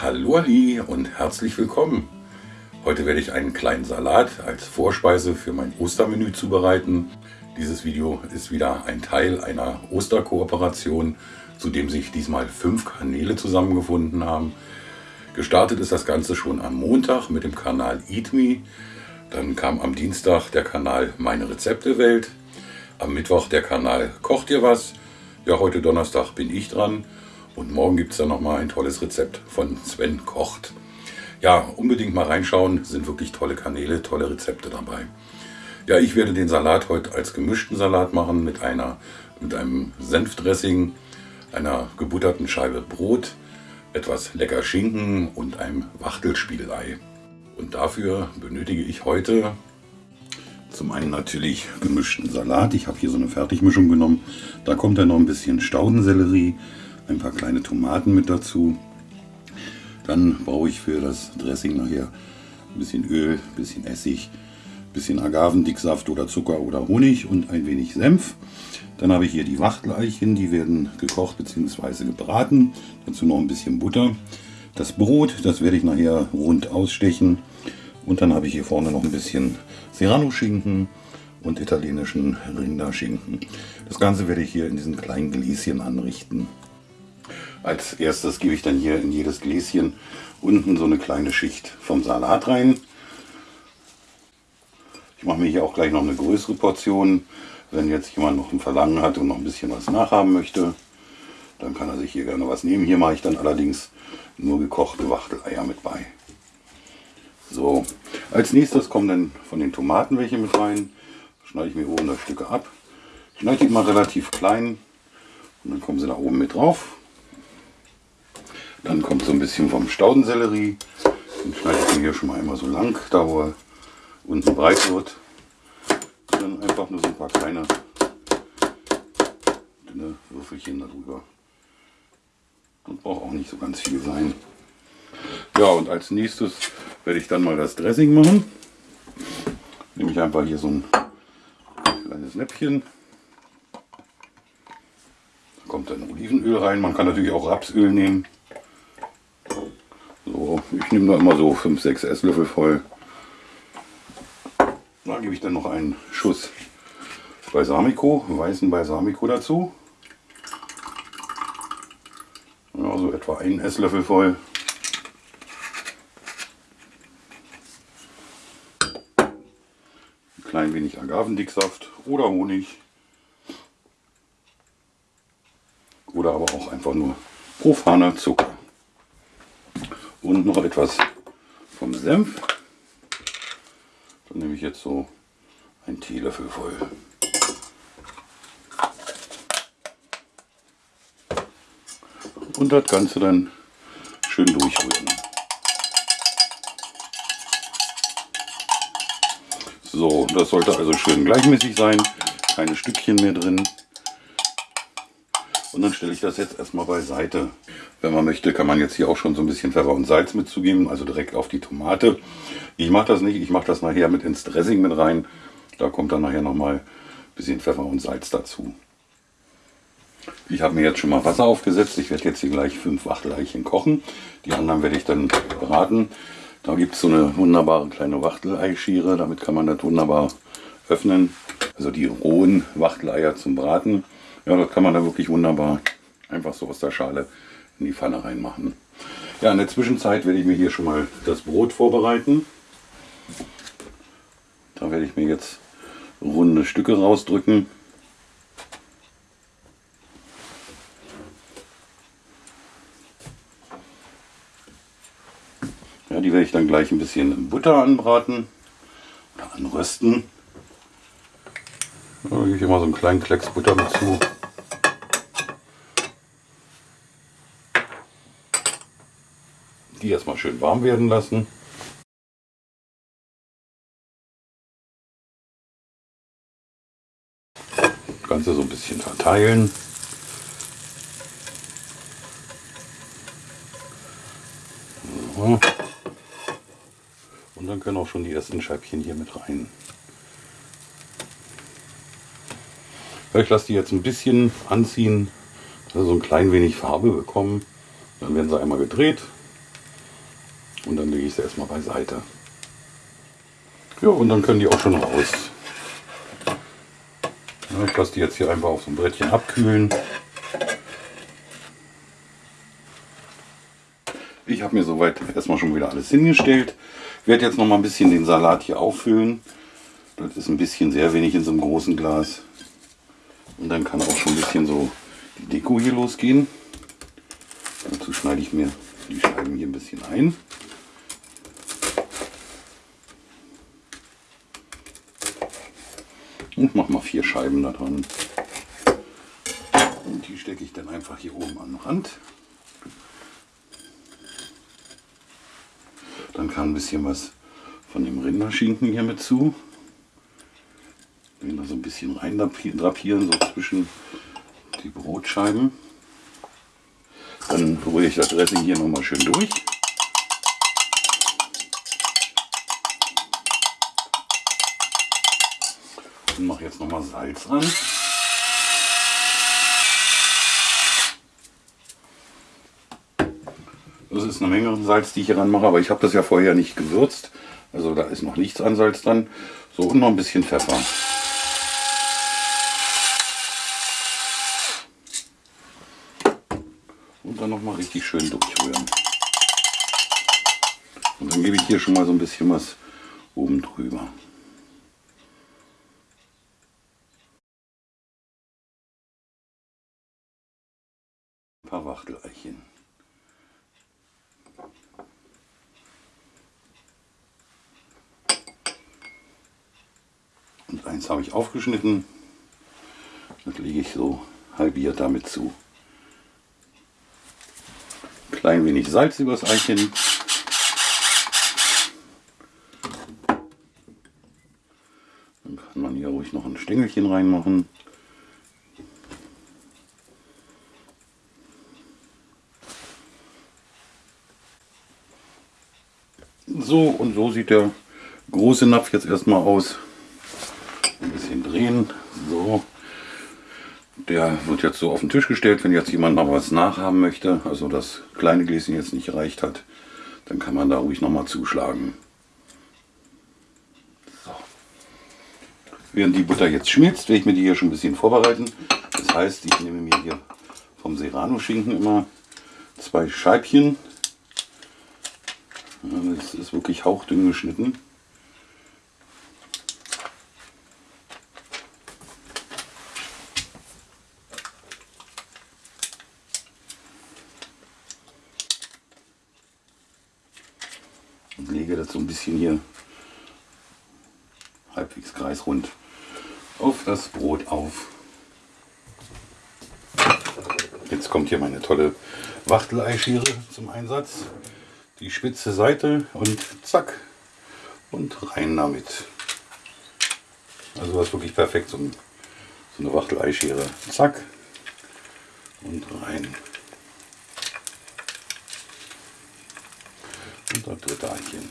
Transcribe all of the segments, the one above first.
Hallo Ali und herzlich willkommen. Heute werde ich einen kleinen Salat als Vorspeise für mein Ostermenü zubereiten. Dieses Video ist wieder ein Teil einer Osterkooperation, zu dem sich diesmal fünf Kanäle zusammengefunden haben. Gestartet ist das Ganze schon am Montag mit dem Kanal Eat Me. Dann kam am Dienstag der Kanal Meine Rezepte Welt. Am Mittwoch der Kanal Kocht ihr was? Ja, heute Donnerstag bin ich dran. Und morgen gibt es dann nochmal ein tolles Rezept von Sven Kocht. Ja, unbedingt mal reinschauen, sind wirklich tolle Kanäle, tolle Rezepte dabei. Ja, ich werde den Salat heute als gemischten Salat machen mit, einer, mit einem Senfdressing, einer gebutterten Scheibe Brot, etwas lecker Schinken und einem Wachtelspiegelei. Und dafür benötige ich heute zum einen natürlich gemischten Salat. Ich habe hier so eine Fertigmischung genommen. Da kommt dann noch ein bisschen Staudensellerie, ein paar kleine Tomaten mit dazu. Dann brauche ich für das Dressing nachher ein bisschen Öl, ein bisschen Essig, ein bisschen Agavendicksaft oder Zucker oder Honig und ein wenig Senf. Dann habe ich hier die Wachteleichen, die werden gekocht bzw. gebraten. Dazu noch ein bisschen Butter. Das Brot, das werde ich nachher rund ausstechen. Und dann habe ich hier vorne noch ein bisschen Serrano-Schinken und italienischen Rinderschinken. Das Ganze werde ich hier in diesen kleinen Gläschen anrichten. Als erstes gebe ich dann hier in jedes Gläschen unten so eine kleine Schicht vom Salat rein. Ich mache mir hier auch gleich noch eine größere Portion. Wenn jetzt jemand noch ein Verlangen hat und noch ein bisschen was nachhaben möchte, dann kann er sich hier gerne was nehmen. Hier mache ich dann allerdings nur gekochte Wachteleier mit bei. So, als nächstes kommen dann von den Tomaten welche mit rein. Schneide ich mir oben das Stücke ab. Ich schneide die mal relativ klein und dann kommen sie da oben mit drauf. Dann kommt so ein bisschen vom Staudensellerie. Den schneide ich mir hier schon mal einmal so lang, da wo er unten breit wird. Und dann einfach nur so ein paar kleine dünne Würfelchen darüber. Das braucht auch nicht so ganz viel sein. Ja, und als nächstes werde ich dann mal das Dressing machen. Nehme ich einfach hier so ein kleines Näpfchen. Da kommt dann Olivenöl rein. Man kann natürlich auch Rapsöl nehmen. Ich nehme da immer so 5-6 Esslöffel voll. Da gebe ich dann noch einen Schuss Balsamico, weißen Balsamico dazu. Ja, so etwa einen Esslöffel voll. Ein klein wenig Agavendicksaft oder Honig. Oder aber auch einfach nur profaner Zucker und noch etwas vom Senf. Dann nehme ich jetzt so einen Teelöffel voll. Und das Ganze dann schön durchrühren. So, das sollte also schön gleichmäßig sein, keine Stückchen mehr drin. Und dann stelle ich das jetzt erstmal beiseite. Wenn man möchte, kann man jetzt hier auch schon so ein bisschen Pfeffer und Salz mitzugeben, also direkt auf die Tomate. Ich mache das nicht, ich mache das nachher mit ins Dressing mit rein. Da kommt dann nachher nochmal ein bisschen Pfeffer und Salz dazu. Ich habe mir jetzt schon mal Wasser aufgesetzt. Ich werde jetzt hier gleich fünf Wachteleichen kochen. Die anderen werde ich dann braten. Da gibt es so eine wunderbare kleine Wachteleischere. Damit kann man das wunderbar öffnen. Also die rohen Wachteleier zum Braten. Ja, das kann man da wirklich wunderbar einfach so aus der Schale in die Pfanne reinmachen. Ja, in der Zwischenzeit werde ich mir hier schon mal das Brot vorbereiten. Da werde ich mir jetzt runde Stücke rausdrücken. Ja, die werde ich dann gleich ein bisschen in Butter anbraten oder anrösten. Da gebe ich immer so einen kleinen Klecks Butter dazu. Die erstmal schön warm werden lassen. Das Ganze so ein bisschen verteilen. Und dann können auch schon die ersten Scheibchen hier mit rein. Ich lasse die jetzt ein bisschen anziehen, dass sie so ein klein wenig Farbe bekommen. Dann werden sie einmal gedreht Und dann lege ich sie erstmal beiseite. Ja, und dann können die auch schon raus. Ja, ich lasse die jetzt hier einfach auf so ein Brettchen abkühlen. Ich habe mir soweit erstmal schon wieder alles hingestellt. Ich werde jetzt noch mal ein bisschen den Salat hier auffüllen. Das ist ein bisschen sehr wenig in so einem großen Glas. Und dann kann auch schon ein bisschen so die Deko hier losgehen. Dazu schneide ich mir die Scheiben hier ein bisschen ein. Und mache mal vier Scheiben da dran. Und die stecke ich dann einfach hier oben an den Rand. Dann kann ein bisschen was von dem Rinderschinken hier mit zu. Den da so ein bisschen rein drapieren, so zwischen die Brotscheiben. Dann rühre ich das Dressing hier nochmal schön durch. Und mache jetzt nochmal Salz ran. Das ist eine Menge Salz, die ich hier ran mache, aber ich habe das ja vorher nicht gewürzt. Also da ist noch nichts an Salz dran. So und noch ein bisschen Pfeffer. Und dann noch mal richtig schön durchrühren. Und dann gebe ich hier schon mal so ein bisschen was oben drüber. Ein paar Wachteleichen. Und eins habe ich aufgeschnitten. Das lege ich so halbiert damit zu. Klein wenig Salz übers Eichen. Dann kann man hier ruhig noch ein Stängelchen reinmachen. So und so sieht der große Napf jetzt erstmal aus drehen. So. Der wird jetzt so auf den Tisch gestellt, wenn jetzt jemand noch was nachhaben möchte, also das kleine Gläschen jetzt nicht gereicht hat, dann kann man da ruhig noch mal zuschlagen. So. Während die Butter jetzt schmilzt, werde ich mir die hier schon ein bisschen vorbereiten. Das heißt, ich nehme mir hier vom Serrano-Schinken immer zwei Scheibchen. Das ist wirklich hauchdünn geschnitten. Lege das so ein bisschen hier halbwegs kreisrund auf das Brot auf. Jetzt kommt hier meine tolle Wachteleischere zum Einsatz. Die spitze Seite und zack und rein damit. Also was wirklich perfekt, so, eine Wachteleischere. Zack und rein. Eichen.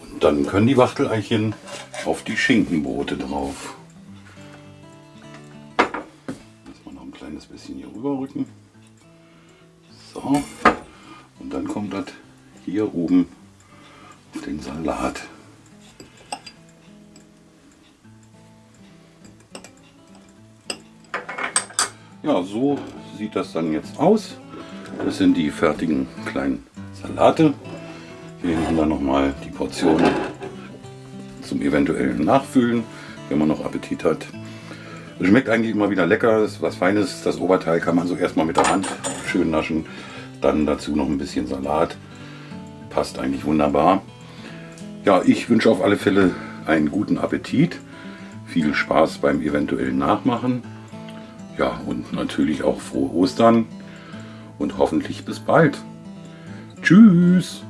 Und dann können die Wachteleichen auf die Schinkenbrote drauf. Lass mal noch ein kleines bisschen hier rüberrücken. So. Und dann kommt das hier oben auf den Salat. Ja, so sieht das dann jetzt aus. Das sind die fertigen kleinen Salate. Hier haben wir nochmal die Portion zum eventuellen Nachfüllen, wenn man noch Appetit hat. Es schmeckt eigentlich immer wieder lecker, ist was Feines. Das Oberteil kann man so erstmal mit der Hand schön naschen. Dann dazu noch ein bisschen Salat. Passt eigentlich wunderbar. Ja, ich wünsche auf alle Fälle einen guten Appetit. Viel Spaß beim eventuellen Nachmachen. Ja, und natürlich auch frohe Ostern und hoffentlich bis bald. Tschüss!